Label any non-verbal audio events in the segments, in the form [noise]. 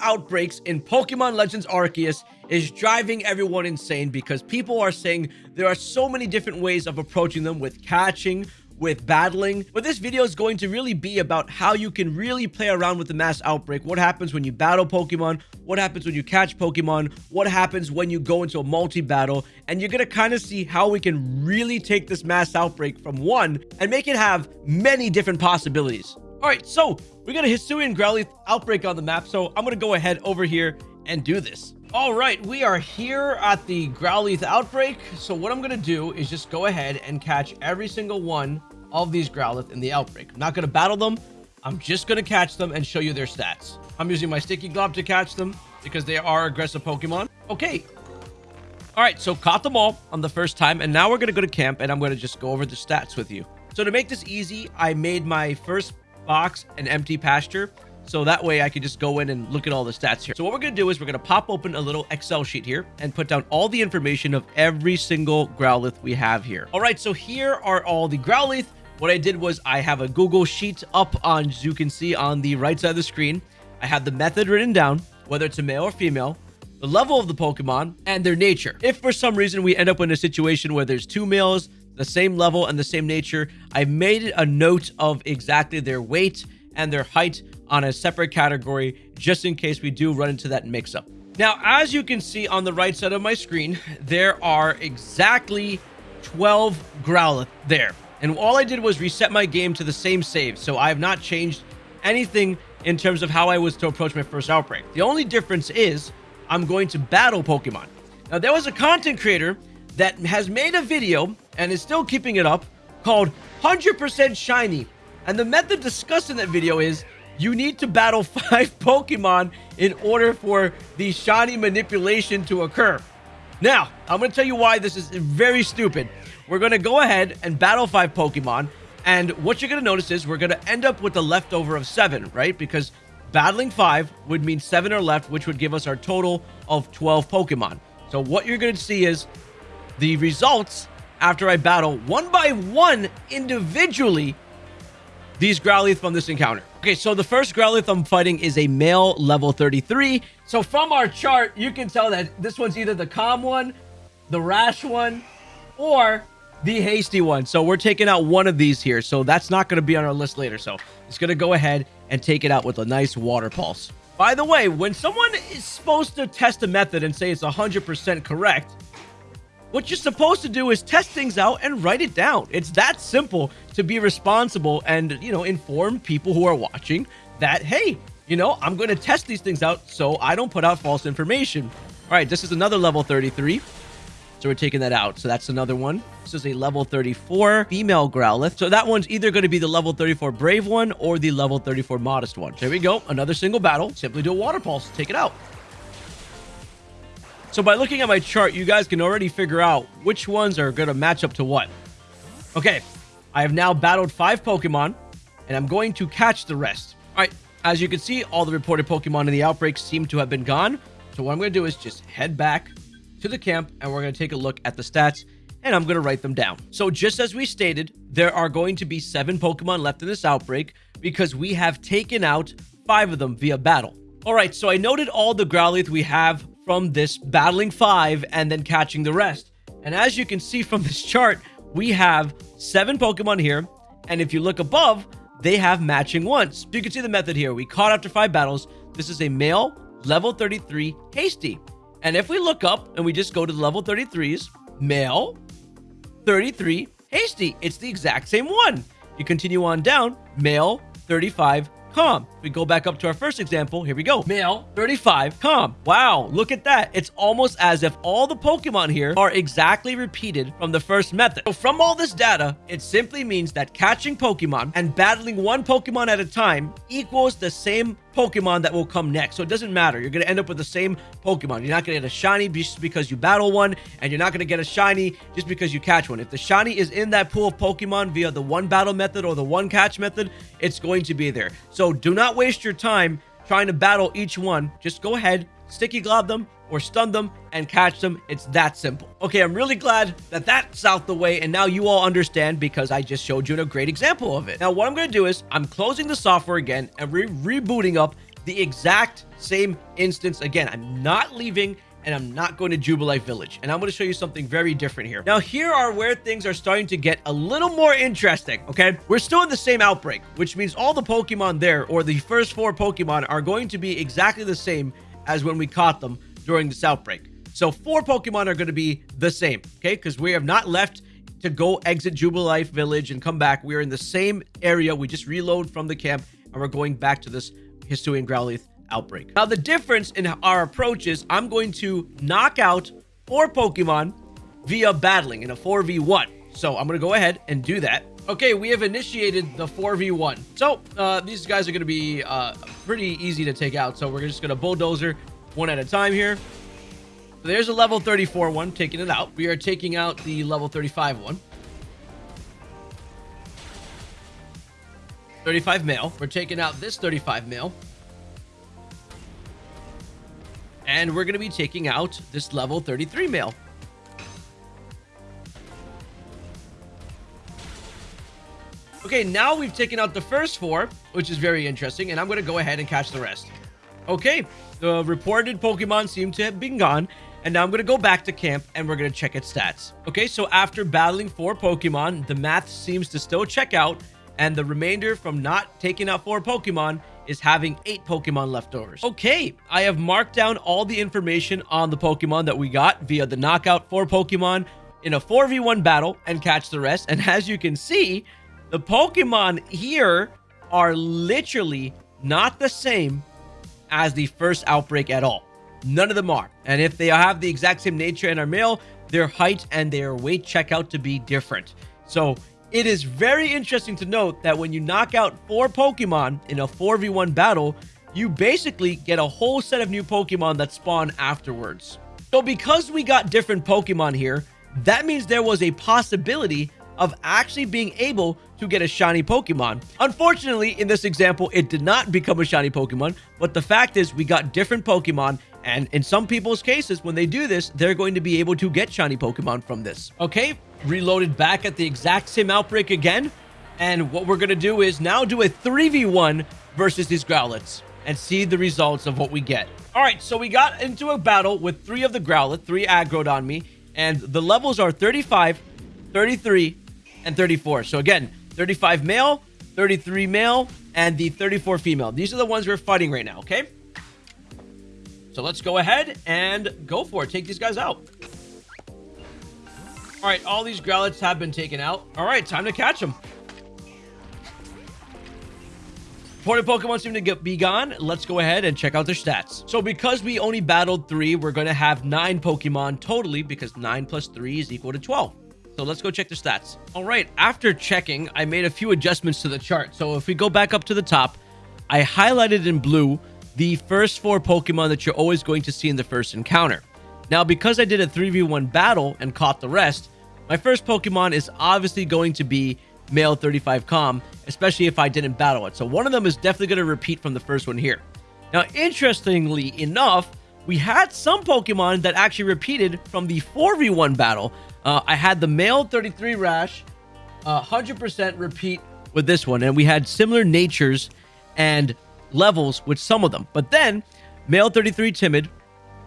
outbreaks in Pokemon Legends Arceus is driving everyone insane because people are saying there are so many different ways of approaching them with catching, with battling. But this video is going to really be about how you can really play around with the mass outbreak. What happens when you battle Pokemon? What happens when you catch Pokemon? What happens when you go into a multi-battle? And you're going to kind of see how we can really take this mass outbreak from one and make it have many different possibilities. All right, so we got a Hisuian Growlithe outbreak on the map, so I'm going to go ahead over here and do this. All right, we are here at the Growlithe outbreak. So what I'm going to do is just go ahead and catch every single one of these Growlithe in the outbreak. I'm not going to battle them. I'm just going to catch them and show you their stats. I'm using my Sticky Glob to catch them because they are aggressive Pokemon. Okay. All right, so caught them all on the first time, and now we're going to go to camp, and I'm going to just go over the stats with you. So to make this easy, I made my first box and empty pasture. So that way I can just go in and look at all the stats here. So what we're going to do is we're going to pop open a little Excel sheet here and put down all the information of every single Growlithe we have here. All right, so here are all the Growlithe. What I did was I have a Google Sheet up on, as you can see on the right side of the screen. I have the method written down, whether it's a male or female, the level of the Pokemon, and their nature. If for some reason we end up in a situation where there's two males, the same level and the same nature. I've made a note of exactly their weight and their height on a separate category just in case we do run into that mix-up. Now, as you can see on the right side of my screen, there are exactly 12 Growlithe there. And all I did was reset my game to the same save, so I have not changed anything in terms of how I was to approach my first outbreak. The only difference is I'm going to battle Pokemon. Now, there was a content creator that has made a video and is still keeping it up called 100% Shiny. And the method discussed in that video is you need to battle [laughs] five Pokemon in order for the shiny manipulation to occur. Now, I'm going to tell you why this is very stupid. We're going to go ahead and battle five Pokemon. And what you're going to notice is we're going to end up with the leftover of seven, right? Because battling five would mean seven are left, which would give us our total of 12 Pokemon. So what you're going to see is the results after I battle one by one individually these Growlithe from this encounter. Okay, so the first Growlithe I'm fighting is a male level 33. So from our chart, you can tell that this one's either the calm one, the rash one, or the hasty one. So we're taking out one of these here. So that's not going to be on our list later. So it's going to go ahead and take it out with a nice water pulse. By the way, when someone is supposed to test a method and say it's 100% correct, what you're supposed to do is test things out and write it down. It's that simple to be responsible and, you know, inform people who are watching that, hey, you know, I'm going to test these things out so I don't put out false information. All right, this is another level 33. So we're taking that out. So that's another one. This is a level 34 female Growlithe. So that one's either going to be the level 34 brave one or the level 34 modest one. There we go. Another single battle. Simply do a water pulse. Take it out. So by looking at my chart, you guys can already figure out which ones are going to match up to what. Okay, I have now battled five Pokemon, and I'm going to catch the rest. All right, as you can see, all the reported Pokemon in the outbreak seem to have been gone. So what I'm going to do is just head back to the camp, and we're going to take a look at the stats, and I'm going to write them down. So just as we stated, there are going to be seven Pokemon left in this outbreak because we have taken out five of them via battle. All right, so I noted all the Growlithe we have from this battling five and then catching the rest. And as you can see from this chart, we have seven Pokemon here. And if you look above, they have matching ones. You can see the method here. We caught after five battles. This is a male level 33 Hasty. And if we look up and we just go to the level 33s, male 33 Hasty. It's the exact same one. You continue on down, male 35 calm. we go back up to our first example, here we go. Male, 35, calm. Wow, look at that. It's almost as if all the Pokemon here are exactly repeated from the first method. So from all this data, it simply means that catching Pokemon and battling one Pokemon at a time equals the same Pokemon that will come next. So it doesn't matter. You're going to end up with the same Pokemon. You're not going to get a shiny just because you battle one, and you're not going to get a shiny just because you catch one. If the shiny is in that pool of Pokemon via the one battle method or the one catch method, it's going to be there. So do not waste your time trying to battle each one. Just go ahead, sticky glob them, or stun them and catch them. It's that simple. Okay, I'm really glad that that's out the way and now you all understand because I just showed you a great example of it. Now, what I'm going to do is I'm closing the software again and re rebooting up the exact same instance again. I'm not leaving and I'm not going to Jubilife Village. And I'm going to show you something very different here. Now, here are where things are starting to get a little more interesting, okay? We're still in the same outbreak, which means all the Pokemon there, or the first four Pokemon, are going to be exactly the same as when we caught them during this outbreak. So four Pokemon are going to be the same, okay? Because we have not left to go exit Jubilife Village and come back. We're in the same area. We just reload from the camp, and we're going back to this Hisuian Growlithe outbreak. Now, the difference in our approach is I'm going to knock out four Pokemon via battling in a 4v1. So I'm going to go ahead and do that. Okay, we have initiated the 4v1. So uh, these guys are going to be uh, pretty easy to take out. So we're just going to bulldozer one at a time here. There's a level 34 one, taking it out. We are taking out the level 35 one. 35 male. We're taking out this 35 male. And we're going to be taking out this level 33 male. Okay, now we've taken out the first four, which is very interesting, and I'm going to go ahead and catch the rest. Okay, the reported Pokemon seem to have been gone, and now I'm going to go back to camp and we're going to check its stats. Okay, so after battling four Pokemon, the math seems to still check out, and the remainder from not taking out four Pokemon is having eight Pokemon leftovers. Okay, I have marked down all the information on the Pokemon that we got via the knockout four Pokemon in a 4v1 battle and catch the rest. And as you can see, the Pokemon here are literally not the same as the first outbreak at all. None of them are. And if they have the exact same nature and are male, their height and their weight check out to be different. So it is very interesting to note that when you knock out four Pokemon in a 4v1 battle, you basically get a whole set of new Pokemon that spawn afterwards. So because we got different Pokemon here, that means there was a possibility of actually being able to get a shiny Pokemon. Unfortunately, in this example, it did not become a shiny Pokemon, but the fact is we got different Pokemon and in some people's cases, when they do this, they're going to be able to get shiny Pokemon from this. Okay, reloaded back at the exact same outbreak again. And what we're going to do is now do a 3v1 versus these Growlithes and see the results of what we get. All right, so we got into a battle with three of the Growlithe, three aggroed on me, and the levels are 35, 33, and 34. So again, 35 male, 33 male, and the 34 female. These are the ones we're fighting right now, okay? So let's go ahead and go for it. Take these guys out. All right, all these Growlithes have been taken out. All right, time to catch them. Ported Pokemon seem to get, be gone. Let's go ahead and check out their stats. So because we only battled three, we're going to have nine Pokemon totally because nine plus three is equal to 12. So let's go check the stats. All right, after checking, I made a few adjustments to the chart. So if we go back up to the top, I highlighted in blue the first four Pokemon that you're always going to see in the first encounter. Now, because I did a 3v1 battle and caught the rest, my first Pokemon is obviously going to be male 35 calm, especially if I didn't battle it. So one of them is definitely going to repeat from the first one here. Now, interestingly enough, we had some Pokemon that actually repeated from the 4v1 battle. Uh, I had the male 33 Rash, 100% uh, repeat with this one, and we had similar natures and levels with some of them. But then, male 33 timid,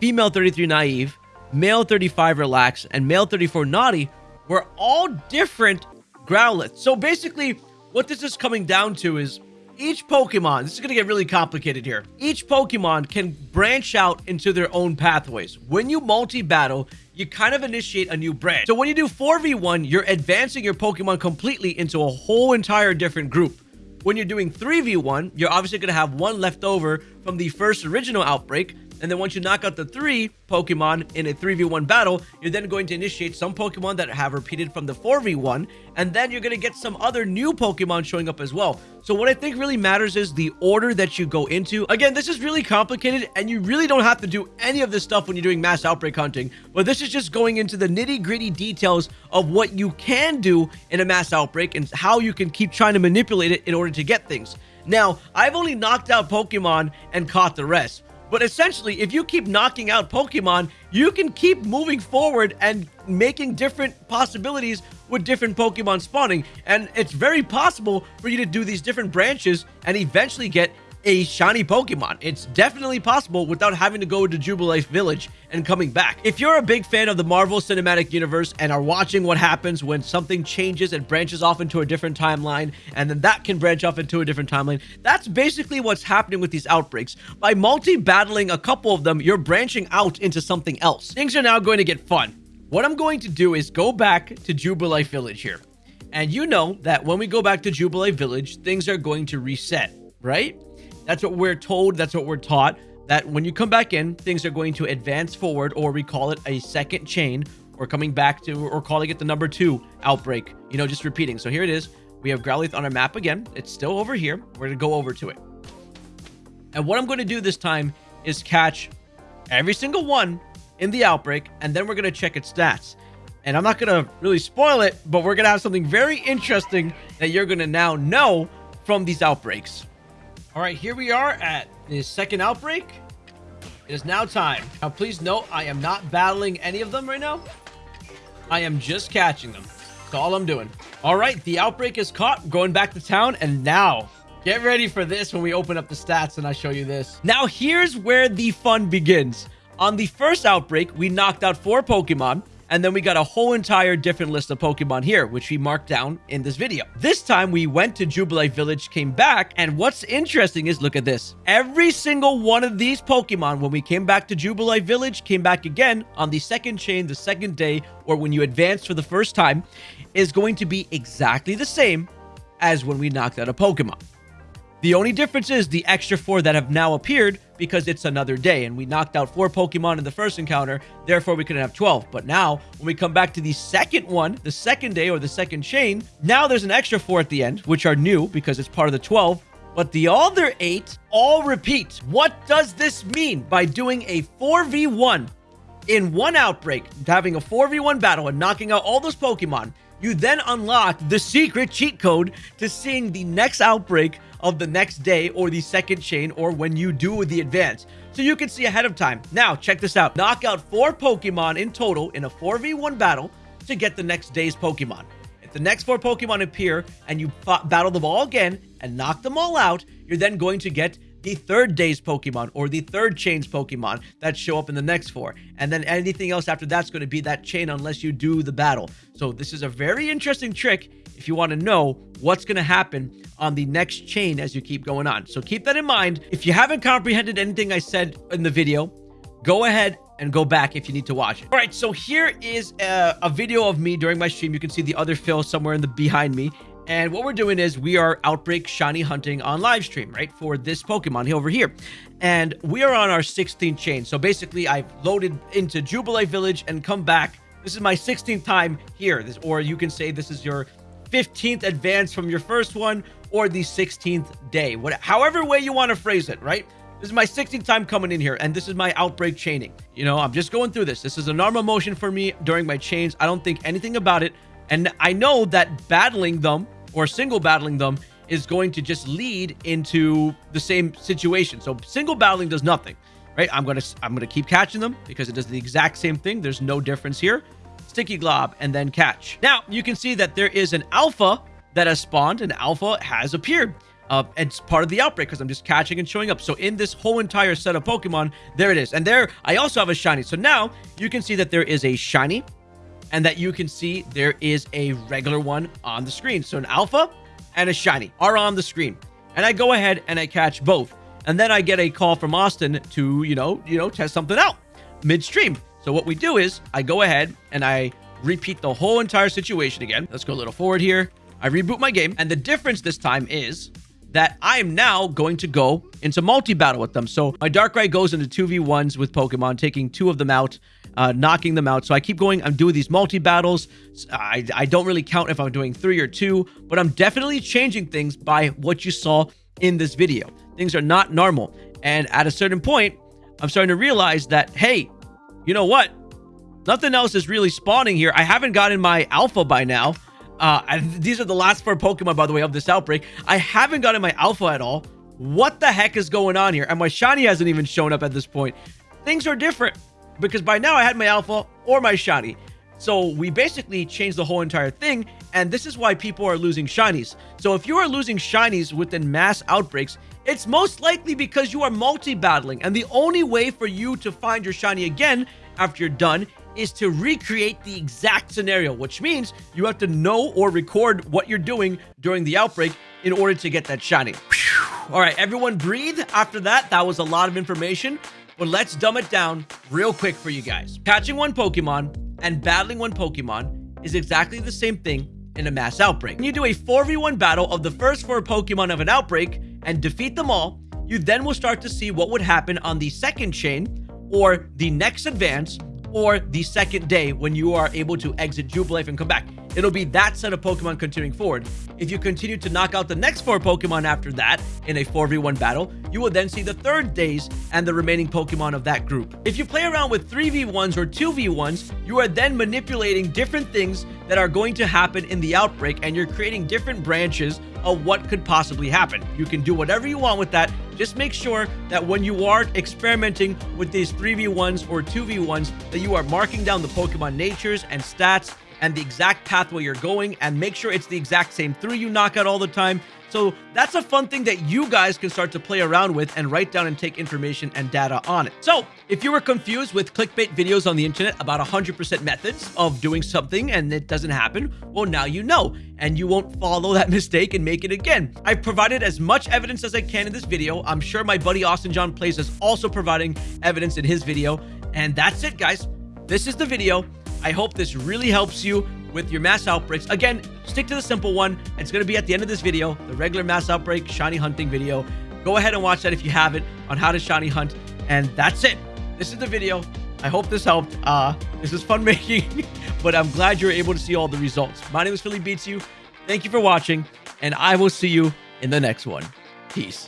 female 33 naive, male 35 relaxed, and male 34 naughty were all different Growlithe. So basically, what this is coming down to is each Pokemon, this is going to get really complicated here. Each Pokemon can branch out into their own pathways. When you multi-battle, you kind of initiate a new branch. So when you do 4v1, you're advancing your Pokemon completely into a whole entire different group. When you're doing 3v1, you're obviously going to have one left over from the first original outbreak, and then once you knock out the three Pokemon in a 3v1 battle, you're then going to initiate some Pokemon that have repeated from the 4v1, and then you're going to get some other new Pokemon showing up as well. So what I think really matters is the order that you go into. Again, this is really complicated, and you really don't have to do any of this stuff when you're doing mass outbreak hunting, but this is just going into the nitty gritty details of what you can do in a mass outbreak and how you can keep trying to manipulate it in order to get things. Now, I've only knocked out Pokemon and caught the rest. But essentially, if you keep knocking out Pokemon, you can keep moving forward and making different possibilities with different Pokemon spawning. And it's very possible for you to do these different branches and eventually get a shiny Pokemon. It's definitely possible without having to go to Jubilife Village and coming back. If you're a big fan of the Marvel Cinematic Universe and are watching what happens when something changes and branches off into a different timeline, and then that can branch off into a different timeline, that's basically what's happening with these outbreaks. By multi-battling a couple of them, you're branching out into something else. Things are now going to get fun. What I'm going to do is go back to Jubilife Village here. And you know that when we go back to Jubilife Village, things are going to reset, right? That's what we're told. That's what we're taught. That when you come back in, things are going to advance forward, or we call it a second chain, or coming back to, or calling it the number two outbreak. You know, just repeating. So here it is. We have Growlithe on our map again. It's still over here. We're going to go over to it. And what I'm going to do this time is catch every single one in the outbreak, and then we're going to check its stats. And I'm not going to really spoil it, but we're going to have something very interesting that you're going to now know from these outbreaks. All right, here we are at the second outbreak. It is now time. Now, please note, I am not battling any of them right now. I am just catching them. That's all I'm doing. All right, the outbreak is caught. Going back to town. And now, get ready for this when we open up the stats and I show you this. Now, here's where the fun begins. On the first outbreak, we knocked out four Pokemon. And then we got a whole entire different list of Pokemon here, which we marked down in this video. This time we went to Jubilife Village, came back, and what's interesting is look at this. Every single one of these Pokemon, when we came back to Jubilife Village, came back again on the second chain, the second day, or when you advance for the first time, is going to be exactly the same as when we knocked out a Pokemon. The only difference is the extra four that have now appeared because it's another day and we knocked out four Pokemon in the first encounter, therefore we couldn't have 12. But now, when we come back to the second one, the second day or the second chain, now there's an extra four at the end, which are new because it's part of the 12. But the other eight all repeat. What does this mean by doing a 4v1 in one outbreak, having a 4v1 battle and knocking out all those Pokemon? You then unlock the secret cheat code to seeing the next outbreak of the next day or the second chain or when you do the advance. So you can see ahead of time. Now, check this out. Knock out four Pokemon in total in a 4v1 battle to get the next day's Pokemon. If the next four Pokemon appear and you battle them all again and knock them all out, you're then going to get the third day's Pokemon or the third chain's Pokemon that show up in the next four. And then anything else after that's going to be that chain unless you do the battle. So this is a very interesting trick if you want to know what's going to happen on the next chain as you keep going on. So keep that in mind. If you haven't comprehended anything I said in the video, go ahead and go back if you need to watch it. All right, so here is a, a, video of me during my stream. You can see the other Phil somewhere in the behind me. And what we're doing is we are Outbreak Shiny hunting on live stream, right? For this Pokemon over here. And we are on our 16th chain. So basically, I've loaded into Jubilife Village and come back. This is my 16th time here. This, or you can say this is your 15th advance from your first one or the 16th day. What, however way you want to phrase it, right? This is my 16th time coming in here, and this is my outbreak chaining. You know, I'm just going through this. This is a normal motion for me during my chains. I don't think anything about it. And I know that battling them or single battling them is going to just lead into the same situation. So single battling does nothing, right? I'm going to I'm going to keep catching them because it does the exact same thing. There's no difference here. Sticky Glob and then catch. Now, you can see that there is an alpha that has spawned and alpha has appeared. Uh, it's part of the outbreak because I'm just catching and showing up. So in this whole entire set of Pokemon, there it is. And there, I also have a shiny. So now you can see that there is a shiny and that you can see there is a regular one on the screen. So an alpha and a shiny are on the screen. And I go ahead and I catch both. And then I get a call from Austin to, you know, you know, test something out midstream. So what we do is I go ahead and I repeat the whole entire situation again. Let's go a little forward here. I reboot my game. And the difference this time is that I am now going to go into multi-battle with them. So my Darkrai goes into 2v1s with Pokemon, taking two of them out, uh, knocking them out. So I keep going. I'm doing these multi-battles. I, I don't really count if I'm doing three or two, but I'm definitely changing things by what you saw in this video. Things are not normal. And at a certain point, I'm starting to realize that, hey, you know what? Nothing else is really spawning here. I haven't gotten my alpha by now. Uh, these are the last four Pokemon, by the way, of this outbreak. I haven't gotten my Alpha at all. What the heck is going on here? And my Shiny hasn't even shown up at this point. Things are different because by now I had my Alpha or my Shiny. So we basically changed the whole entire thing, and this is why people are losing Shinies. So if you are losing Shinies within mass outbreaks, It's most likely because you are multi-battling, and the only way for you to find your shiny again after you're done is to recreate the exact scenario, which means you have to know or record what you're doing during the outbreak in order to get that shiny. All right, everyone breathe. After that, that was a lot of information, but let's dumb it down real quick for you guys. Catching one Pokemon and battling one Pokemon is exactly the same thing in a mass outbreak. When you do a 4v1 battle of the first four Pokemon of an outbreak and defeat them all, you then will start to see what would happen on the second chain or the next advance or the second day when you are able to exit Jubilife and come back. It'll be that set of Pokemon continuing forward. If you continue to knock out the next four Pokemon after that in a 4v1 battle, you will then see the third days and the remaining Pokemon of that group. If you play around with 3v1s or 2v1s, you are then manipulating different things that are going to happen in the outbreak and you're creating different branches of what could possibly happen. You can do whatever you want with that. Just make sure that when you are experimenting with these 3v1s or 2v1s, that you are marking down the Pokemon natures and stats and the exact pathway you're going and make sure it's the exact same three you knock out all the time so that's a fun thing that you guys can start to play around with and write down and take information and data on it. So if you were confused with clickbait videos on the internet about 100% methods of doing something and it doesn't happen, well, now you know, and you won't follow that [laughs] mistake and make it again. I've provided as much evidence as I can in this video. I'm sure my buddy Austin John Plays is also providing evidence in his video. And that's it, guys. This is the video. I hope this really helps you with your mass outbreaks. Again, stick to the simple one. It's going to be at the end of this video, the regular mass outbreak shiny hunting video. Go ahead and watch that if you haven't on how to shiny hunt. And that's it. This is the video. I hope this helped. Uh, this is fun [laughs] making, but I'm glad you're able to see all the results. My name is Philly Beats You. Thank you for watching, and I will see you in the next one. Peace.